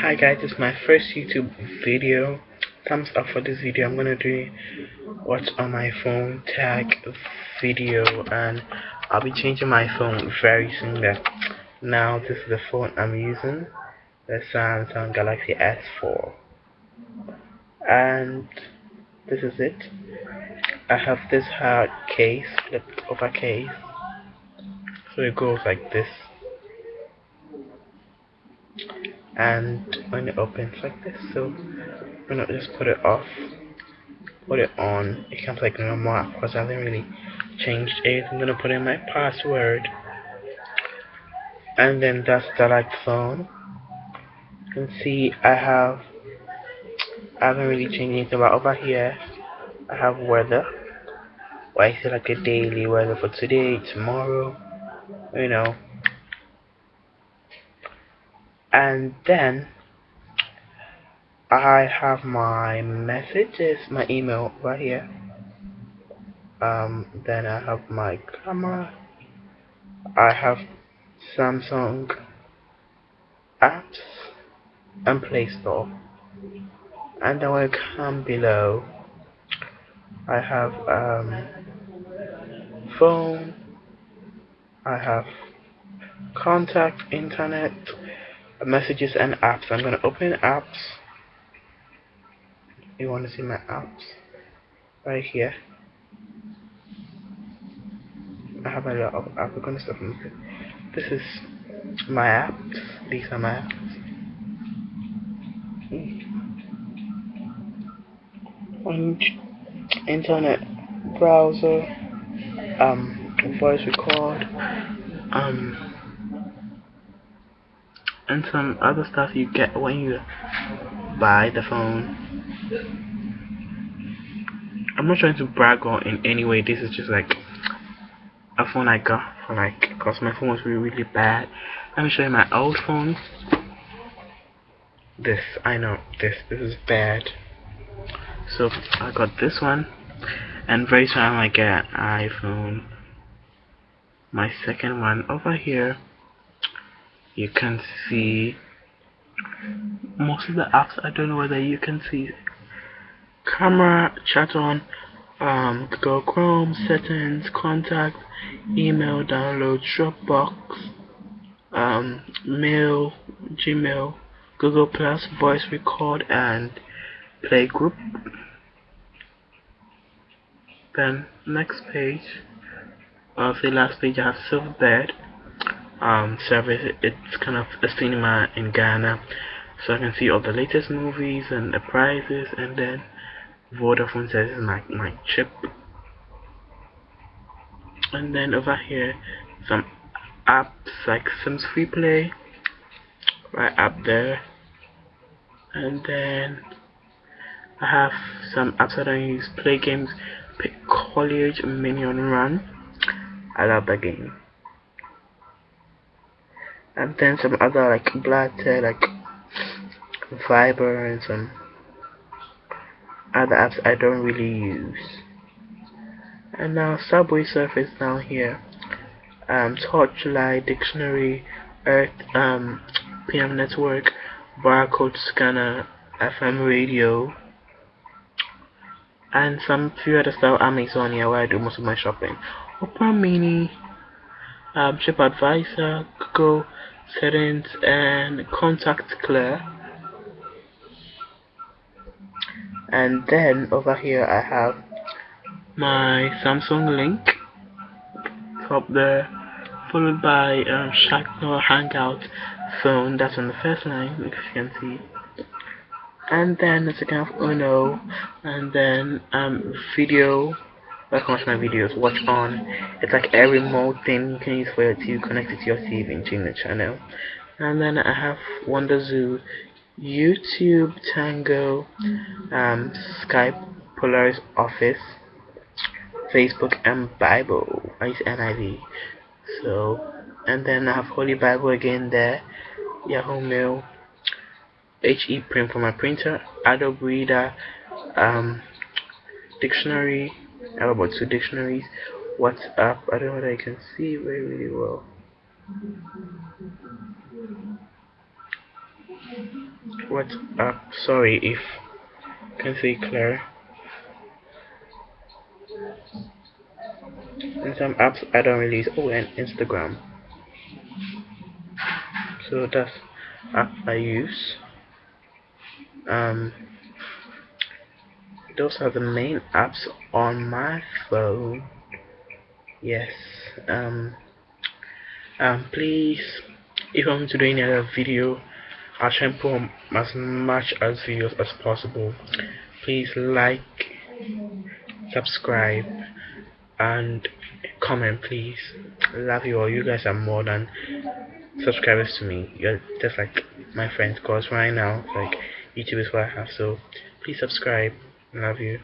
Hi guys, is my first YouTube video. Thumbs up for this video. I'm gonna do what's on my phone tag video and I'll be changing my phone very soon. Now this is the phone I'm using, the Samsung Galaxy S4. And this is it. I have this hard case, flipped over case. So it goes like this and when it opens like this so I'm gonna just put it off put it on. It comes like normal because I haven't really changed it. I'm gonna put in my password. And then that's the like phone. You can see I have I haven't really changed anything but over here I have weather. Why is it like a daily weather for today tomorrow you know and then I have my messages, my email right here. Um, then I have my camera. I have Samsung apps and Play Store. And then when I come below, I have um, phone. I have contact, internet, messages and apps. I'm going to open apps. You want to see my apps right here. I have a lot of apps. From this. is my apps. These are my apps. Internet browser, um, voice record, um, and some other stuff you get when you buy the phone. I'm not trying to brag on in any way. This is just like a phone I got for like because my phone was really really bad. Let me show you my old phone. This I know this this is bad. So I got this one, and very soon I get an iPhone. My second one over here you can see most of the apps. I don't know whether you can see camera chat on um, Google Chrome settings contact email download Dropbox um, mail Gmail Google Plus voice record and play group. Then next page of the last page I have Silverbird um, service. It's kind of a cinema in Ghana, so I can see all the latest movies and the prices. And then Vodafone says my my chip. And then over here, some apps like Sims Free Play, right up there. And then I have some apps that I use. Play games, pick College Minion Run. I love that game and then some other like Blatter, like Viber and some other apps I don't really use. And now Subway Surf down here. Um, Torchlight, Dictionary, Earth, um, PM Network, Barcode Scanner, FM Radio, and some few other stuff Amazon here where I do most of my shopping. Opera Mini, um, Advisor, Google, settings and contact clear and then over here I have my Samsung link. Up there followed by um, Shacknor Hangout phone. That's on the first line if you can see. And then the second of Uno and then um, video Watch my videos, watch on. It's like a remote thing you can use for your TV, connect it to your TV and change the channel. And then I have Wonderzoo, YouTube, Tango, um, Skype, Polaris Office, Facebook, and Bible. I use NIV. So, and then I have Holy Bible again there, Yahoo Mail, HE Print for my printer, Adobe Reader, um, Dictionary, Have about two dictionaries. What's up? I don't know whether I can see very really well. WhatsApp. Sorry if can see clear. And some apps I don't release. Oh, and Instagram. So that's app I use. Um, those are the main apps on my phone. Yes. Um. Um. Please, if I'm to do any other video, I'll try and put as much as videos as possible. Please like, subscribe, and comment please. Love you all. You guys are more than subscribers to me. You're just like my friends. Cause right now, like YouTube is what I have. So please subscribe. Love you.